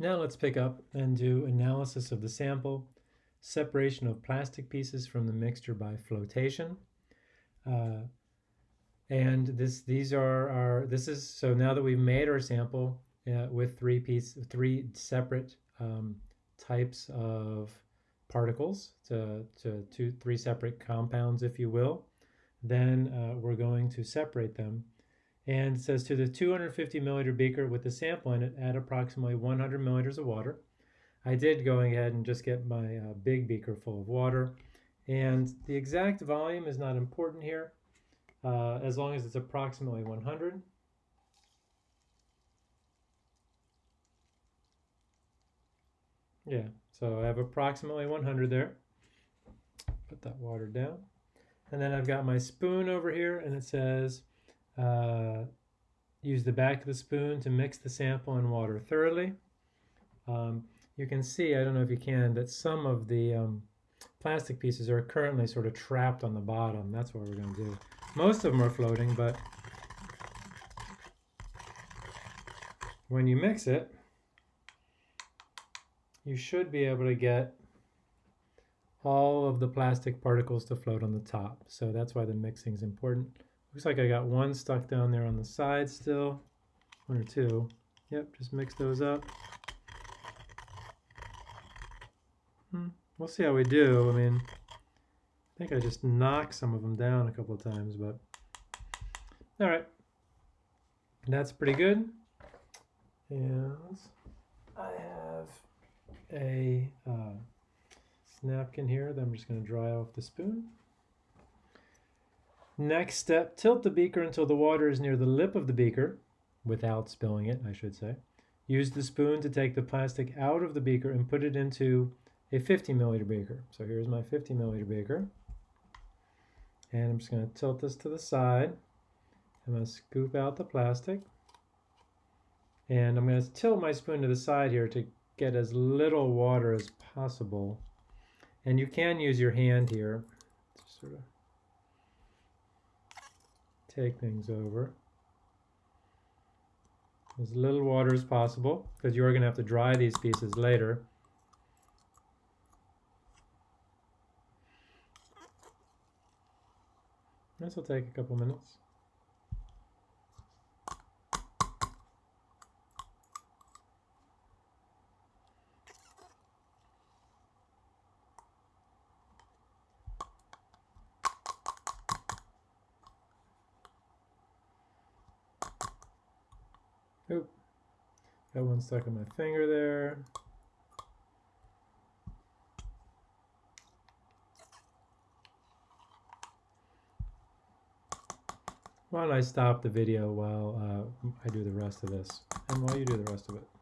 Now let's pick up and do analysis of the sample, separation of plastic pieces from the mixture by flotation. Uh, and this, these are our, this is, so now that we've made our sample uh, with three piece, three separate um, types of particles, to, to two, three separate compounds, if you will, then uh, we're going to separate them and says to the 250 milliliter beaker with the sample in it, add approximately 100 milliliters of water. I did go ahead and just get my uh, big beaker full of water. And the exact volume is not important here, uh, as long as it's approximately 100. Yeah, so I have approximately 100 there. Put that water down. And then I've got my spoon over here, and it says uh, use the back of the spoon to mix the sample and water thoroughly. Um, you can see, I don't know if you can, that some of the um, plastic pieces are currently sort of trapped on the bottom. That's what we're going to do. Most of them are floating, but when you mix it, you should be able to get all of the plastic particles to float on the top. So that's why the mixing is important. Looks like I got one stuck down there on the side still. One or two. Yep, just mix those up. Hmm. We'll see how we do. I mean, I think I just knocked some of them down a couple of times, but all right. That's pretty good. And I have a uh, napkin here that I'm just going to dry off the spoon. Next step, tilt the beaker until the water is near the lip of the beaker, without spilling it, I should say. Use the spoon to take the plastic out of the beaker and put it into a 50 milliliter beaker. So here's my 50 milliliter beaker. And I'm just going to tilt this to the side. I'm going to scoop out the plastic. And I'm going to tilt my spoon to the side here to get as little water as possible. And you can use your hand here sort of take things over. As little water as possible, because you are going to have to dry these pieces later. This will take a couple minutes. Oop. Got one stuck in my finger there. Why don't I stop the video while uh, I do the rest of this, and while you do the rest of it.